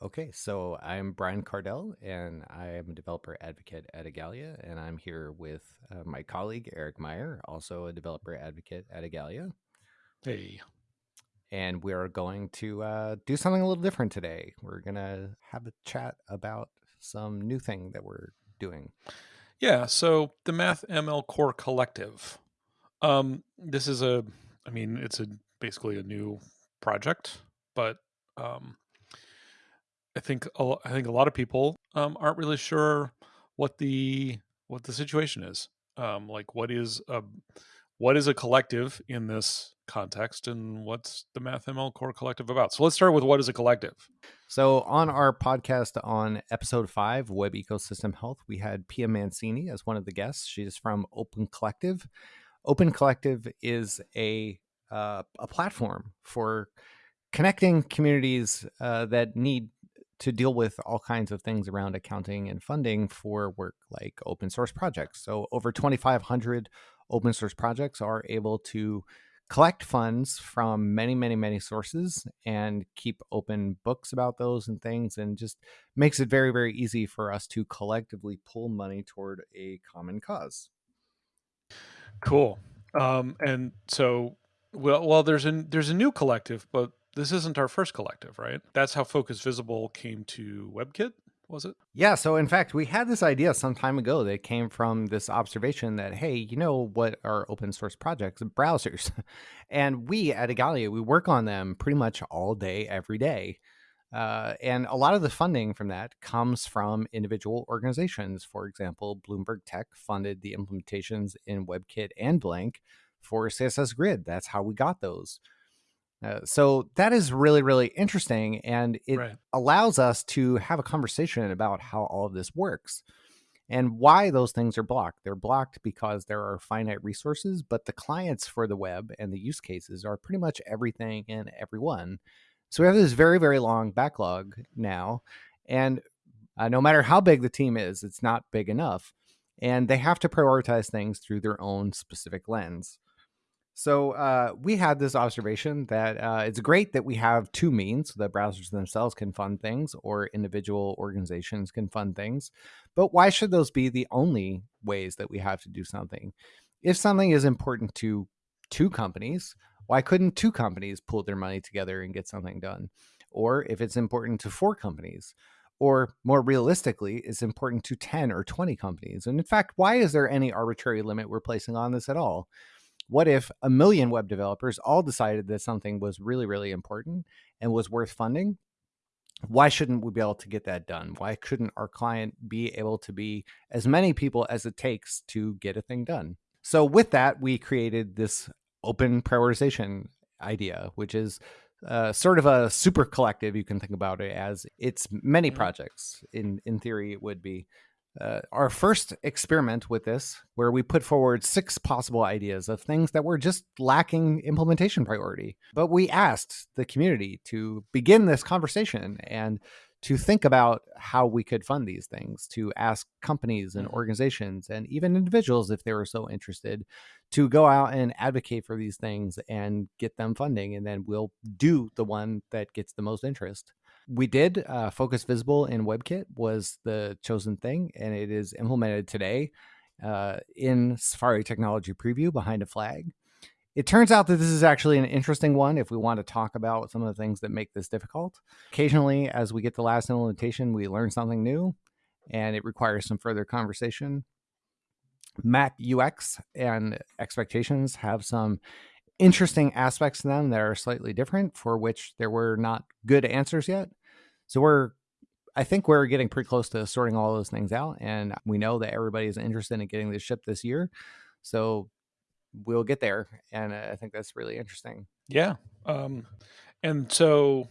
Okay, so I'm Brian Kardell, and I am a developer advocate at Igalia, and I'm here with uh, my colleague Eric Meyer, also a developer advocate at Igalia. Hey. And we're going to uh, do something a little different today. We're going to have a chat about some new thing that we're doing. Yeah, so the Math ML Core Collective. Um, this is a, I mean, it's a basically a new project, but um, I think a, I think a lot of people um, aren't really sure what the what the situation is. Um, like, what is a what is a collective in this context, and what's the MathML Core Collective about? So let's start with what is a collective. So on our podcast on episode five, Web Ecosystem Health, we had Pia Mancini as one of the guests. She's from Open Collective. Open Collective is a uh, a platform for connecting communities uh, that need to deal with all kinds of things around accounting and funding for work like open source projects. So, over 2,500 open source projects are able to collect funds from many, many, many sources and keep open books about those and things, and just makes it very, very easy for us to collectively pull money toward a common cause. Cool. Um, and so, well, well, there's a there's a new collective, but this isn't our first collective, right? That's how Focus Visible came to WebKit, was it? Yeah. So, in fact, we had this idea some time ago that came from this observation that, hey, you know what are open source projects? Browsers. and we at Igalia, we work on them pretty much all day, every day. Uh, and a lot of the funding from that comes from individual organizations. For example, Bloomberg Tech funded the implementations in WebKit and Blink for CSS Grid. That's how we got those. Uh, so that is really, really interesting. And it right. allows us to have a conversation about how all of this works and why those things are blocked. They're blocked because there are finite resources, but the clients for the web and the use cases are pretty much everything and everyone. So we have this very, very long backlog now. And uh, no matter how big the team is, it's not big enough. And they have to prioritize things through their own specific lens. So uh, we had this observation that uh, it's great that we have two means so that browsers themselves can fund things or individual organizations can fund things. But why should those be the only ways that we have to do something? If something is important to two companies, why couldn't two companies pull their money together and get something done? Or if it's important to four companies, or more realistically, it's important to 10 or 20 companies. And in fact, why is there any arbitrary limit we're placing on this at all? What if a million web developers all decided that something was really, really important and was worth funding? Why shouldn't we be able to get that done? Why couldn't our client be able to be as many people as it takes to get a thing done? So, with that, we created this open prioritization idea, which is uh, sort of a super collective. You can think about it as it's many mm-hmm. projects. In in theory, it would be uh, our first experiment with this, where we put forward six possible ideas of things that were just lacking implementation priority. But we asked the community to begin this conversation and to think about how we could fund these things, to ask companies and mm-hmm. organizations and even individuals, if they were so interested, to go out and advocate for these things and get them funding. And then we'll do the one that gets the most interest we did uh, focus visible in webkit was the chosen thing and it is implemented today uh, in safari technology preview behind a flag. It turns out that this is actually an interesting one if we want to talk about some of the things that make this difficult. Occasionally as we get the last implementation we learn something new and it requires some further conversation. Mac ux and expectations have some interesting aspects to them that are slightly different for which there were not good answers yet so we're I think we're getting pretty close to sorting all those things out, and we know that everybody is interested in getting this ship this year. So we'll get there, and I think that's really interesting. Yeah, um, and so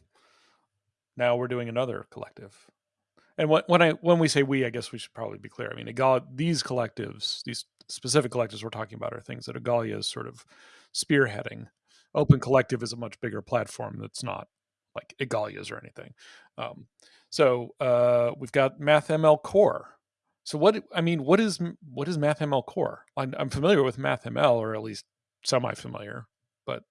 now we're doing another collective. And what, when I when we say we, I guess we should probably be clear. I mean, Igalia, these collectives, these specific collectives we're talking about, are things that Igalia is sort of spearheading. Open Collective is a much bigger platform that's not like Igalia's or anything. Um, so uh, we've got MathML Core. So what I mean, what is what is MathML Core? I'm, I'm familiar with MathML, or at least semi-familiar, but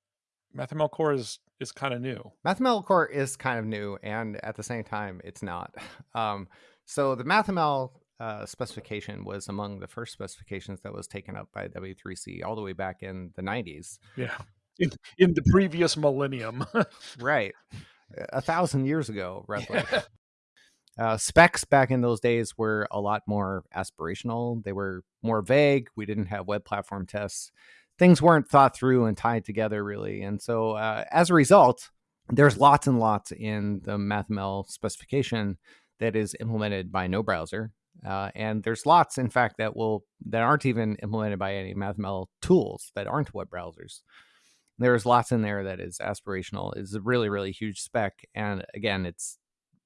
MathML Core is is kind of new. MathML core is kind of new, and at the same time, it's not. Um, so the MathML uh, specification was among the first specifications that was taken up by W3C all the way back in the 90s. Yeah, in, in the previous millennium. right, a thousand years ago, roughly. Yeah. Uh, specs back in those days were a lot more aspirational. They were more vague. We didn't have web platform tests. Things weren't thought through and tied together really. And so, uh, as a result, there's lots and lots in the MathML specification that is implemented by no browser. Uh, and there's lots, in fact, that will that aren't even implemented by any MathML tools that aren't web browsers. There's lots in there that is aspirational. is a really really huge spec, and again, it's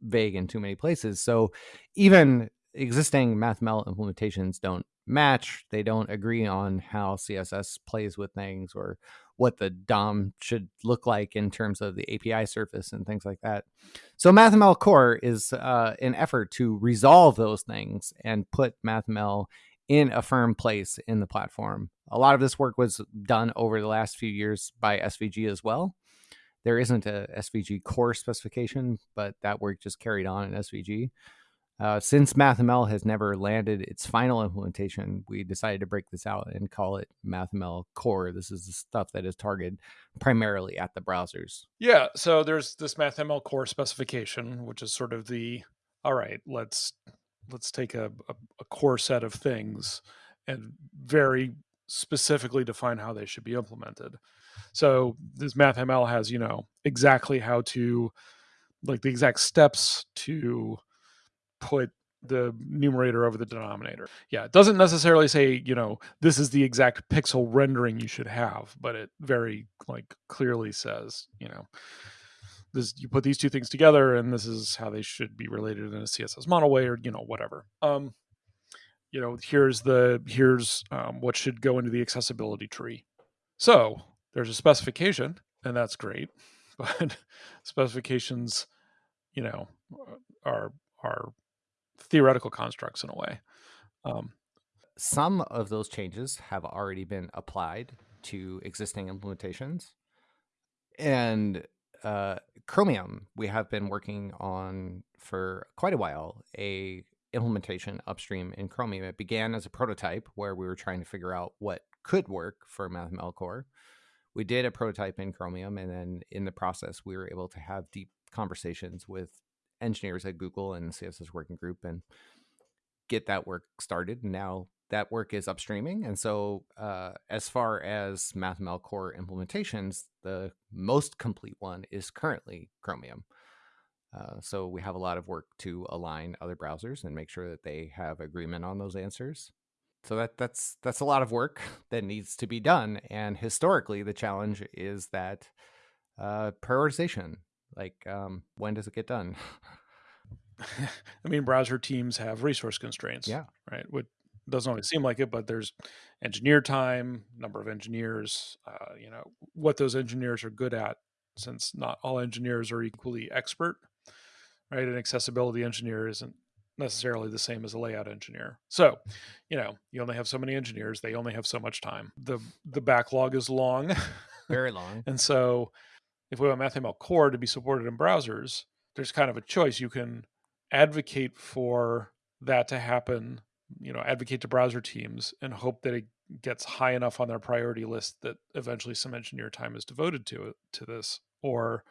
vague in too many places. So even existing MathML implementations don't match. They don't agree on how CSS plays with things or what the DOM should look like in terms of the API surface and things like that. So MathML Core is uh, an effort to resolve those things and put MathML in a firm place in the platform. A lot of this work was done over the last few years by SVG as well. There isn't a SVG core specification, but that work just carried on in SVG. Uh, since MathML has never landed its final implementation, we decided to break this out and call it MathML Core. This is the stuff that is targeted primarily at the browsers. Yeah, so there's this MathML Core specification, which is sort of the all right. Let's let's take a, a, a core set of things and very specifically define how they should be implemented. So this MathML has, you know, exactly how to, like the exact steps to put the numerator over the denominator. Yeah, it doesn't necessarily say, you know, this is the exact pixel rendering you should have, but it very like clearly says, you know, this you put these two things together and this is how they should be related in a CSS model way or, you know, whatever. Um you know, here's the here's um, what should go into the accessibility tree. So, there's a specification and that's great but specifications you know are are theoretical constructs in a way um, some of those changes have already been applied to existing implementations and uh, chromium we have been working on for quite a while a implementation upstream in chromium it began as a prototype where we were trying to figure out what could work for mathml core we did a prototype in Chromium, and then in the process, we were able to have deep conversations with engineers at Google and CSS Working Group and get that work started. Now that work is upstreaming. And so, uh, as far as MathML core implementations, the most complete one is currently Chromium. Uh, so we have a lot of work to align other browsers and make sure that they have agreement on those answers so that that's that's a lot of work that needs to be done and historically the challenge is that uh, prioritization like um, when does it get done i mean browser teams have resource constraints yeah right what doesn't always seem like it but there's engineer time number of engineers uh, you know what those engineers are good at since not all engineers are equally expert right an accessibility engineer isn't necessarily the same as a layout engineer. So, you know, you only have so many engineers, they only have so much time. The the backlog is long. Very long. and so if we want MathML core to be supported in browsers, there's kind of a choice. You can advocate for that to happen, you know, advocate to browser teams and hope that it gets high enough on their priority list that eventually some engineer time is devoted to it to this. Or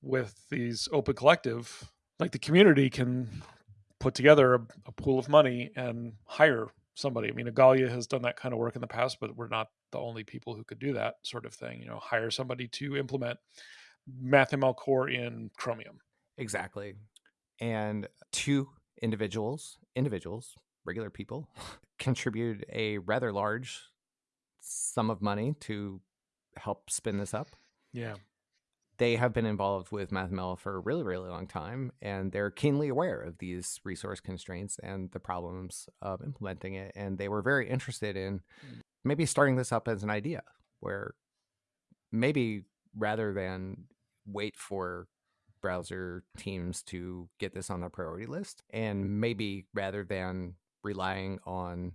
with these open collective, like the community can put together a, a, pool of money and hire somebody. I mean, Igalia has done that kind of work in the past, but we're not the only people who could do that sort of thing. You know, hire somebody to implement MathML core in Chromium. Exactly. And two individuals, individuals, regular people, contribute a rather large sum of money to help spin this up. Yeah they have been involved with MathML for a really, really long time, and they're keenly aware of these resource constraints and the problems of implementing it. And they were very interested in mm. maybe starting this up as an idea where maybe rather than wait for browser teams to get this on their priority list, and maybe rather than relying on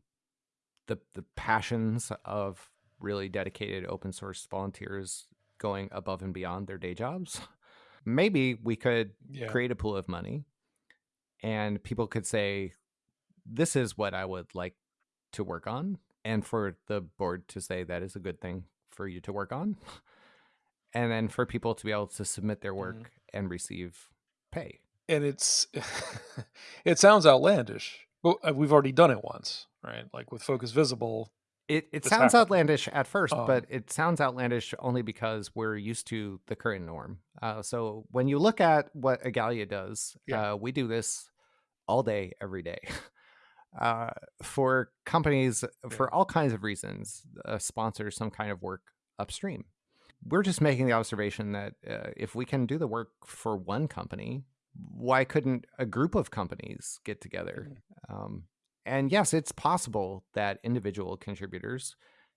the the passions of really dedicated open source volunteers going above and beyond their day jobs. Maybe we could Yeah. create a pool of money and people could say, This is what I would like to work on. And for the board to say that is a good thing for you to work on. And then for people to be able to submit their work Mhm. and receive pay. and it's it sounds outlandish but uh, we've already done it once right like with focus visible It it sounds happened. outlandish at first, Um, but it sounds outlandish only because we're used to the current norm. Uh, so when you look at what Igalia does, Yeah. uh, we do this all day, every day. Uh, for companies, for all kinds of reasons, uh, sponsor some kind of work upstream. We're just making the observation that uh, if we can do the work for one company, why couldn't a group of companies get together? Um, and yes, it's possible that individual contributors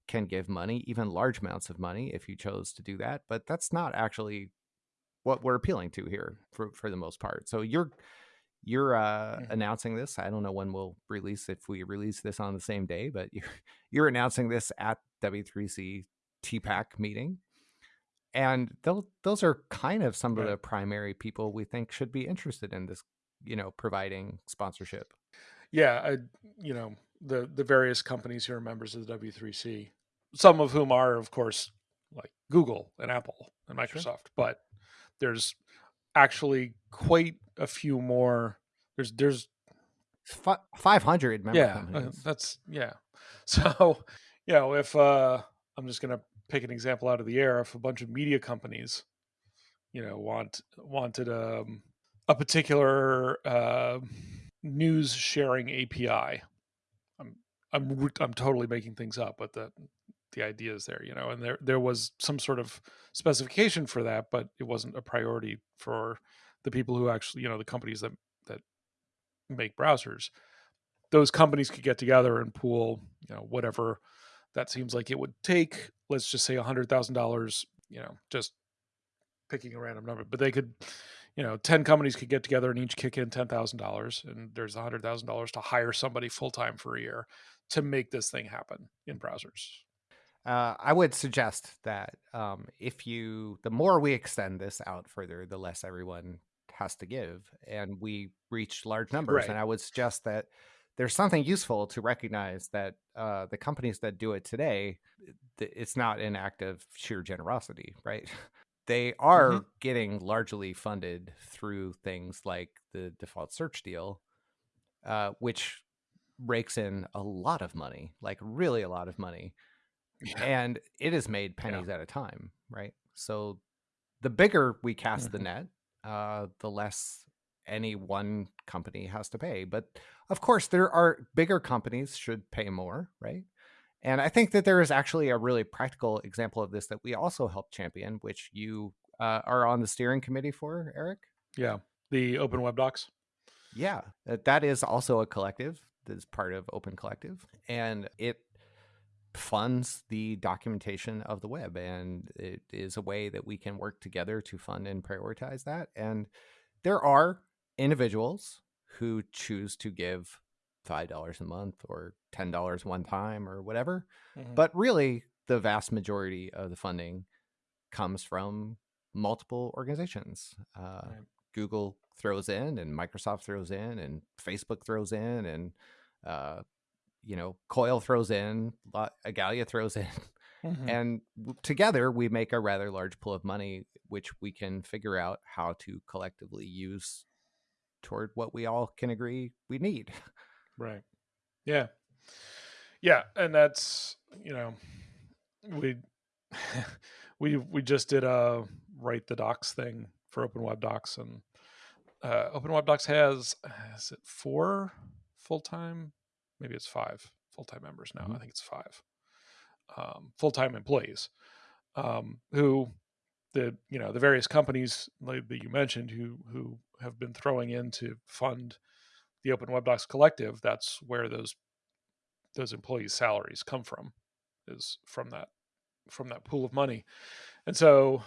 can give money, even large amounts of money, if you chose to do that. But that's not actually what we're appealing to here for, for the most part. So you're you're uh, Mhm. announcing this. I don't know when we'll release if we release this on the same day, but you're you're announcing this at W3C TPAC meeting. And those those are kind of some of the primary people we think should be interested in this, you know, providing sponsorship. yeah I, you know the the various companies who are members of the w3c some of whom are of course like google and apple and microsoft but there's actually quite a few more there's there's Fi 500 member yeah uh, companies. that's yeah so you know if uh i'm just gonna pick an example out of the air if a bunch of media companies you know want wanted um a particular uh, news sharing api i'm i'm i'm totally making things up but the the idea is there you know and there there was some sort of specification for that but it wasn't a priority for the people who actually you know the companies that that make browsers. Those companies could get together and pool, you know, whatever that seems like it would take. Let's just say a hundred thousand dollars, you know, just picking a random number, but they could, you know, ten companies could get together and each kick in ten thousand dollars, and there's a hundred thousand dollars to hire somebody full time for a year to make this thing happen in browsers. Uh, I would suggest that um, if you, the more we extend this out further, the less everyone has to give, and we reach large numbers. Right. And I would suggest that there's something useful to recognize that uh, the companies that do it today, it's not an act of sheer generosity, right? They are Mhm. getting largely funded through things like the default search deal, uh, which rakes in a lot of money, like really a lot of money Yeah. and it is made pennies at a time, right? So the bigger we cast the Mhm. net, uh, the less any one company has to pay. But of course, there are bigger companies should pay more, right? And I think that there is actually a really practical example of this that we also help champion, which you uh, are on the steering committee for, Eric. Yeah. The open web docs. Yeah, that that is also a collective that is part of Open Collective, and it funds the documentation of the web, and it is a way that we can work together to fund and prioritize that. And there are individuals who choose to give five dollars a month or ten dollars one time or whatever, Mhm. but really the vast majority of the funding comes from multiple organizations. Uh, Right. Google throws in, and Microsoft throws in, and Facebook throws in, and uh, you know, Coil throws in, Igalia throws in, Mhm. and together we make a rather large pool of money, which we can figure out how to collectively use toward what we all can agree we need. Right. Yeah. Yeah, and that's you know, we we we just did a write the docs thing for Open Web Docs, and uh, Open Web Docs has is it four full time? Maybe it's five full time members now. I Mhm. think it's five um, full time employees um, who the you know the various companies that you mentioned who who have been throwing in to fund the Open Web Docs Collective. That's where those those employees' salaries come from, is from that from that pool of money. And so,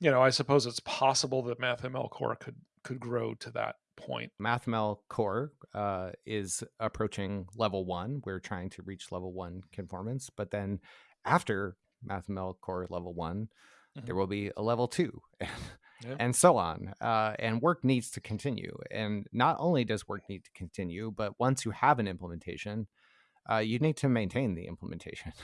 you know, I suppose it's possible that MathML Core could could grow to that point. MathML Core uh, is approaching level one. We're trying to reach level one conformance, but then after MathML Core level one, there Mhm. will be a level two, Yeah. and so on. Uh, and work needs to continue. And not only does work need to continue, but once you have an implementation, uh, you need to maintain the implementation.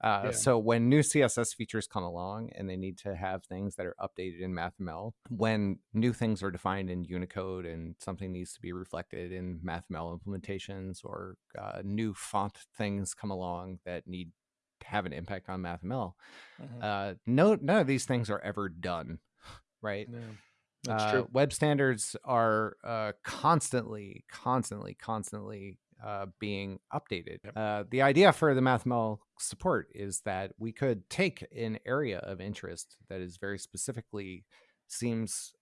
Uh, Yeah. So when new CSS features come along and they need to have things that are updated in MathML, when new things are defined in Unicode and something needs to be reflected in MathML implementations, or uh, new font things come along that need have an impact on MathML, Mhm. uh, no, none of these things are ever done, right? Yeah. That's uh, true. Web standards are uh, constantly, constantly, constantly uh, being updated. Yep. Uh, the idea for the MathML support is that we could take an area of interest that is very specifically seems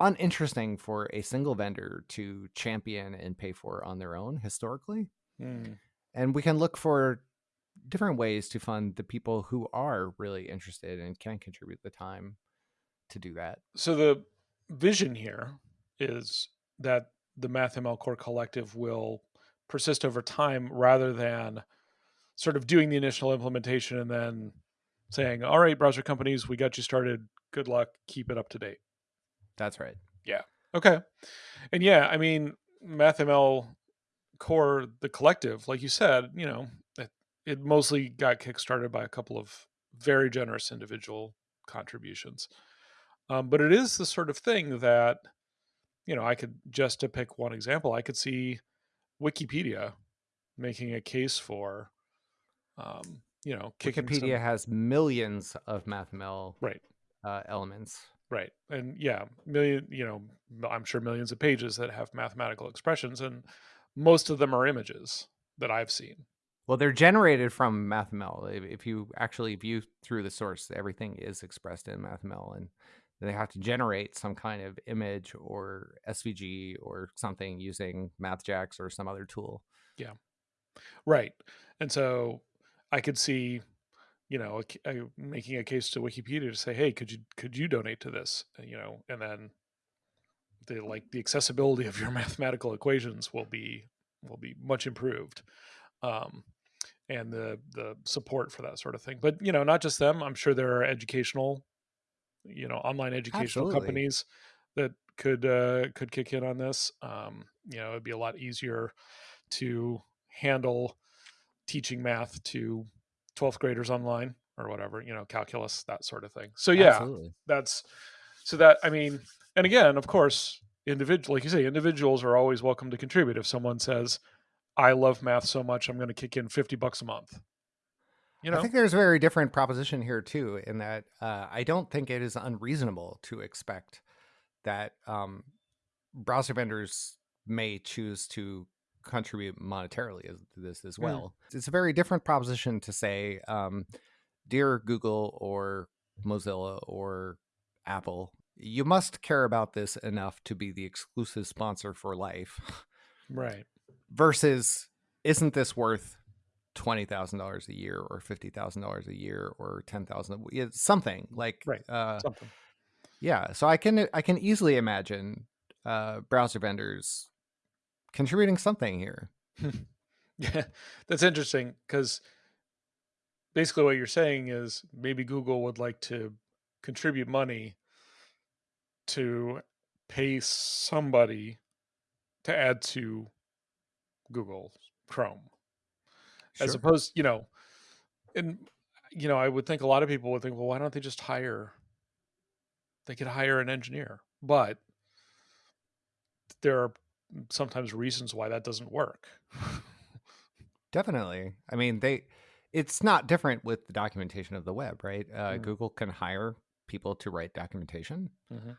uninteresting for a single vendor to champion and pay for on their own historically, Mm. and we can look for different ways to fund the people who are really interested and can contribute the time to do that. So the vision here is that the MathML Core Collective will persist over time rather than sort of doing the initial implementation and then saying, all right, browser companies, we got you started. Good luck. Keep it up to date. That's right. Yeah. Okay. And yeah, I mean, MathML Core, the collective, like you said, you know, it, mostly got kickstarted by a couple of very generous individual contributions. Um, but it is the sort of thing that, you know, I could just to pick one example, I could see Wikipedia making a case for, um, you know, Wikipedia some, has millions of MathML right, uh, elements. right, and yeah, million, you know, I'm sure millions of pages that have mathematical expressions, and most of them are images that I've seen. Well, they're generated from MathML. If, you actually view through the source, everything is expressed in MathML, and they have to generate some kind of image or SVG or something using MathJax or some other tool. Yeah, right. And so I could see, you know, a a- making a case to Wikipedia to say, "Hey, could you could you donate to this?" You know, and then the like the accessibility of your mathematical equations will be will be much improved. Um and the the support for that sort of thing. But, you know, not just them, I'm sure there are educational, you know, online educational Absolutely. companies that could uh could kick in on this. Um, you know, it'd be a lot easier to handle teaching math to 12th graders online or whatever, you know, calculus, that sort of thing. So yeah, Absolutely. that's so that I mean, and again, of course, individual like you say, individuals are always welcome to contribute. If someone says, I love math so much, I'm going to kick in 50 bucks a month. You know, I think there's a very different proposition here too, in that uh, I don't think it is unreasonable to expect that um, browser vendors may choose to contribute monetarily to this as Mm. well. It's a very different proposition to say, um, dear Google or Mozilla or Apple, you must care about this enough to be the exclusive sponsor for life, right. Versus isn't this worth twenty thousand dollars a year or fifty thousand dollars a year or ten thousand something like Right. uh, Something. yeah so i can i can easily imagine uh browser vendors contributing something here Yeah, that's interesting because basically what you're saying is maybe Google would like to contribute money to pay somebody to add to Google Chrome, as opposed, you know, and you know, I would think a lot of people would think, well, why don't they just hire? They could hire an engineer, but there are sometimes reasons why that doesn't work. definitely i mean they it's not different with the documentation of the web right uh, Mm. google can hire people to write documentation Mhm.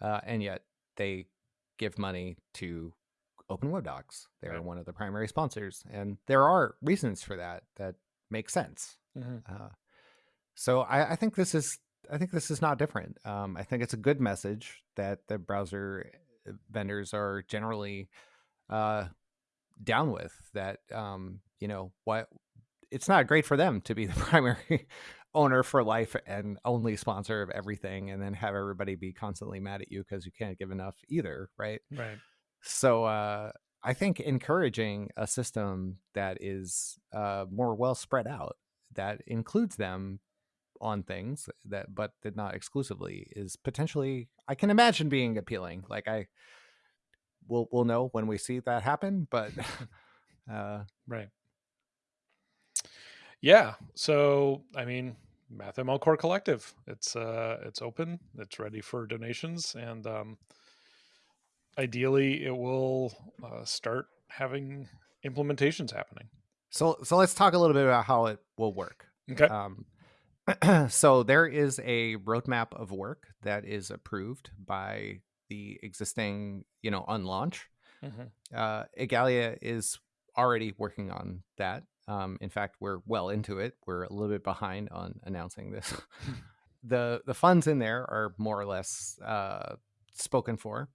uh, and yet they give money to open web docs they're Right. one of the primary sponsors and there are reasons for that that make sense Mhm. Uh, so I, I think this is I think this is not different. Um, I think it's a good message that the browser uh, vendors are generally uh, down with. That um, you know what it's not great for them to be the primary owner for life and only sponsor of everything, and then have everybody be constantly mad at you because you can't give enough either, right? Right. So uh, I think encouraging a system that is uh, more well spread out that includes them on things that but did not exclusively is potentially I can imagine being appealing. Like I we'll we'll know when we see that happen, but uh right. Yeah. So I mean, MathML Core Collective. It's uh it's open. It's ready for donations, and um, ideally, it will uh, start having implementations happening. So so let's talk a little bit about how it will work. Okay. Um, so there is a roadmap of work that is approved by the existing, you know, on launch. Mhm. Uh, Igalia is already working on that. Um, in fact, we're well into it. We're a little bit behind on announcing this. the The funds in there are more or less uh, spoken for.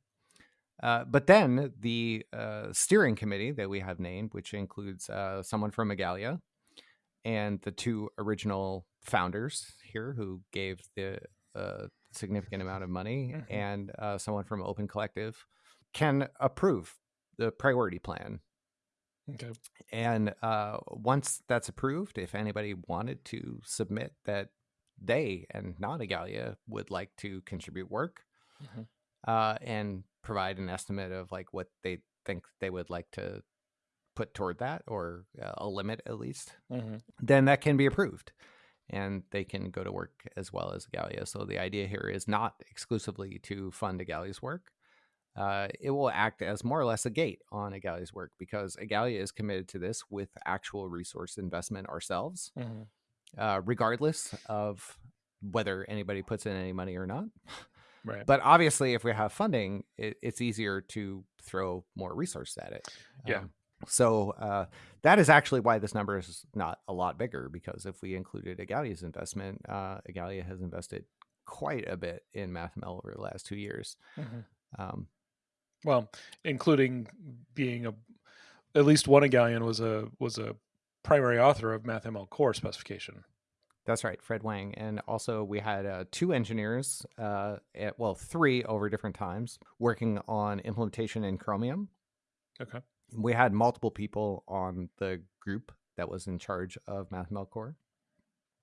Uh, but then the uh, steering committee that we have named, which includes uh, someone from Igalia and the two original founders here who gave the uh, significant amount of money, Mhm. and uh, someone from Open Collective, can approve the priority plan. Okay. And uh, once that's approved, if anybody wanted to submit that they and not Igalia would like to contribute work Mhm. uh, and provide an estimate of like what they think they would like to put toward that or uh, a limit at least, Mhm. then that can be approved and they can go to work as well as Igalia. So the idea here is not exclusively to fund Igalia's work. Uh, it will act as more or less a gate on Igalia's work because Igalia is committed to this with actual resource investment ourselves, Mhm. uh, regardless of whether anybody puts in any money or not. Right. But obviously, if we have funding, it, it's easier to throw more resources at it. Yeah. Um, so uh, that is actually why this number is not a lot bigger because if we included Igalia's investment, uh, has invested quite a bit in MathML over the last two years. Mhm. Um, Well, including being a at least one Igalian was a was a primary author of MathML core specification. That's right, Fred Wang. And also, we had uh, two engineers, uh, at, well, three over different times, working on implementation in Chromium. Okay. We had multiple people on the group that was in charge of MathML Core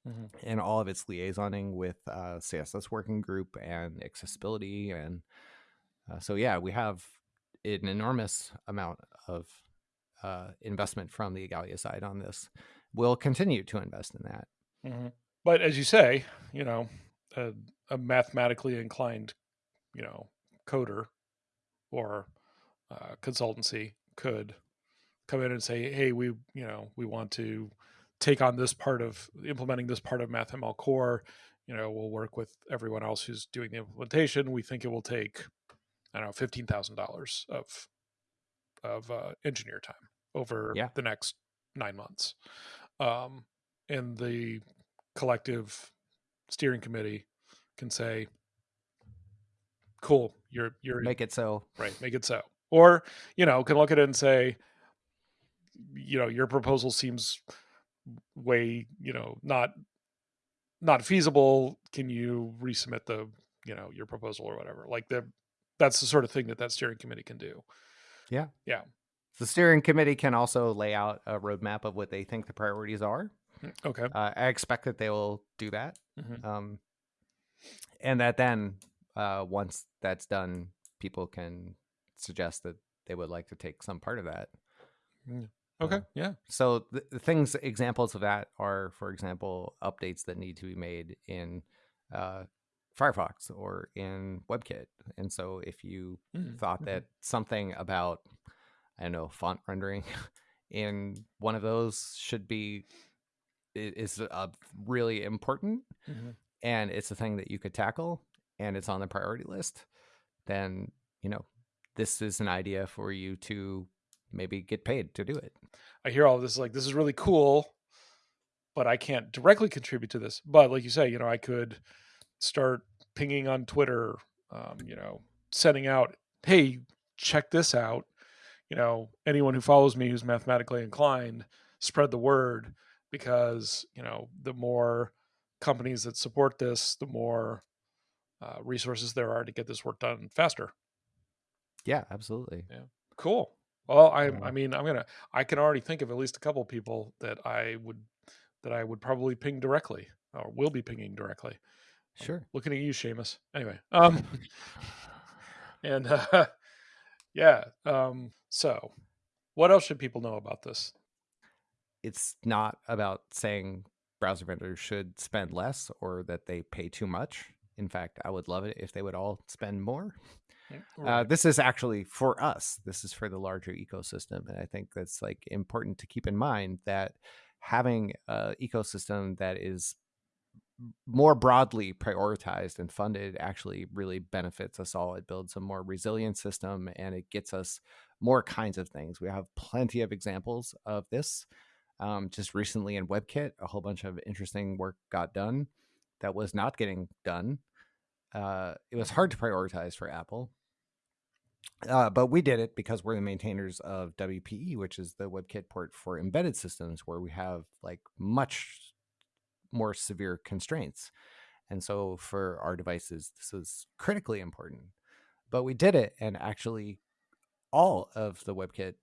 Mhm. and all of its liaisoning with uh, CSS Working Group and accessibility. And uh, so, yeah, we have an enormous amount of uh, investment from the Igalia side on this. We'll continue to invest in that. Mhm. But as you say, you know, a, a mathematically inclined, you know, coder or uh, consultancy could come in and say, "Hey, we, you know, we want to take on this part of implementing this part of MathML core. You know, we'll work with everyone else who's doing the implementation. We think it will take, I don't know, fifteen thousand dollars of of uh, engineer time over Yeah. the next nine months." Um, and the collective steering committee can say, "Cool, you're you're Make it so. right, make it so," or you know, can look at it and say, "You know, your proposal seems way, you know, not not feasible. Can you resubmit the, you know, your proposal or whatever?" Like the that's the sort of thing that that steering committee can do. Yeah. Yeah. The steering committee can also lay out a roadmap of what they think the priorities are. Okay. Uh, I expect that they will do that. Mhm. Um, and that then, uh, once that's done, people can suggest that they would like to take some part of that. Okay. Yeah. So the, the things, examples of that are, for example, updates that need to be made in uh, Firefox or in WebKit. And so if you Mhm. thought Mhm. that something about I don't know font rendering in one of those should be is uh, really important Mhm. and it's a thing that you could tackle and it's on the priority list then you know this is an idea for you to maybe get paid to do it I hear all this like this is really cool, but I can't directly contribute to this. But like you say, you know, I could start pinging on Twitter, um, you know, sending out, hey, check this out. You know, anyone who follows me who's mathematically inclined, spread the word because you know the more companies that support this, the more uh, resources there are to get this work done faster. yeah absolutely Yeah, Cool. Well, I Uh, I mean, I'm gonna I can already think of at least a couple people that I would that I would probably ping directly. or will be pinging directly. Sure. I'm looking at you, Seamus. Anyway, um, and uh, yeah, um, so what else should people know about this? It's not about saying browser vendors should spend less or that they pay too much. In fact, I would love it if they would all spend more. Uh, Right. this is actually for us. This is for the larger ecosystem, and I think that's like important to keep in mind that having an ecosystem that is more broadly prioritized and funded actually really benefits us all. It builds a more resilient system and it gets us more kinds of things. We have plenty of examples of this. Um, just recently in WebKit, a whole bunch of interesting work got done that was not getting done. Uh, it was hard to prioritize for Apple. Uh, but we did it because we're the maintainers of WPE, which is the WebKit port for embedded systems, where we have like much more severe constraints. And so for our devices, this is critically important. But we did it, and actually, all of the WebKit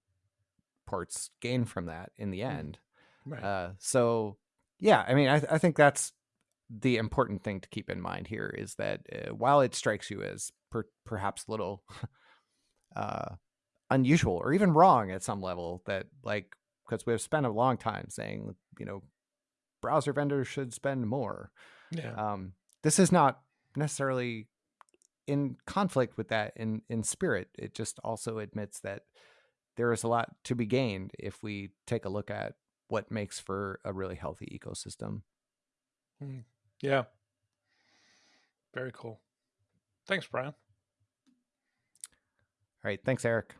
ports gain from that in the Mm. end. right. Uh, so, yeah, I mean, I, I think that's the important thing to keep in mind here is that uh, while it strikes you as per, perhaps a little uh, unusual or even wrong at some level, that like because we've spent a long time saying, you know, browser vendors should spend more. yeah. Um, this is not necessarily in conflict with that in in spirit. It just also admits that there is a lot to be gained if we take a look at what makes for a really healthy ecosystem. Hmm. yeah. Very cool. Thanks, Brian. All right, thanks, Eric.